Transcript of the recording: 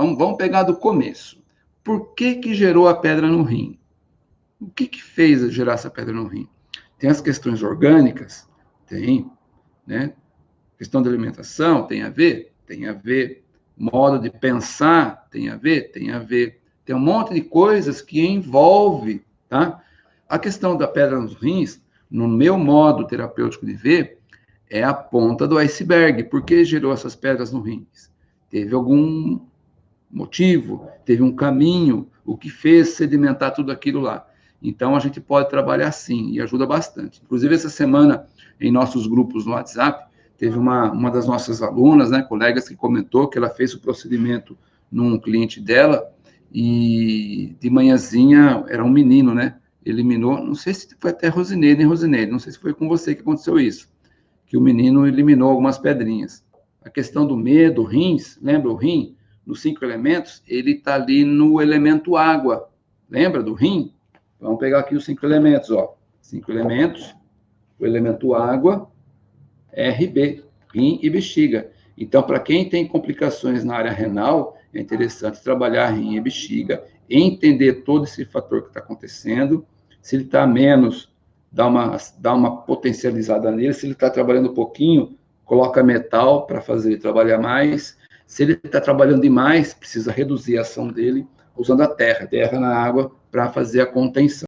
Vamos, vamos pegar do começo. Por que que gerou a pedra no rim? O que que fez gerar essa pedra no rim? Tem as questões orgânicas? Tem, né? Questão da alimentação tem a ver? Tem a ver. Modo de pensar tem a ver? Tem a ver. Tem um monte de coisas que envolve, tá? A questão da pedra nos rins, no meu modo terapêutico de ver, é a ponta do iceberg. Por que gerou essas pedras no rins? Teve algum motivo, teve um caminho, o que fez sedimentar tudo aquilo lá. Então, a gente pode trabalhar assim e ajuda bastante. Inclusive, essa semana, em nossos grupos no WhatsApp, teve uma, uma das nossas alunas, né, colegas, que comentou que ela fez o procedimento num cliente dela e de manhãzinha era um menino, né? Eliminou, não sei se foi até Rosineide, nem Rosineide, não sei se foi com você que aconteceu isso, que o menino eliminou algumas pedrinhas. A questão do medo, rins, lembra o rim? Nos cinco elementos, ele está ali no elemento água. Lembra do rim? Vamos pegar aqui os cinco elementos, ó. Cinco elementos, o elemento água, RB, rim e bexiga. Então, para quem tem complicações na área renal, é interessante trabalhar rim e bexiga, entender todo esse fator que está acontecendo. Se ele está menos, dá uma, dá uma potencializada nele. Se ele está trabalhando um pouquinho, coloca metal para fazer ele trabalhar mais. Se ele está trabalhando demais, precisa reduzir a ação dele usando a terra, terra na água, para fazer a contenção.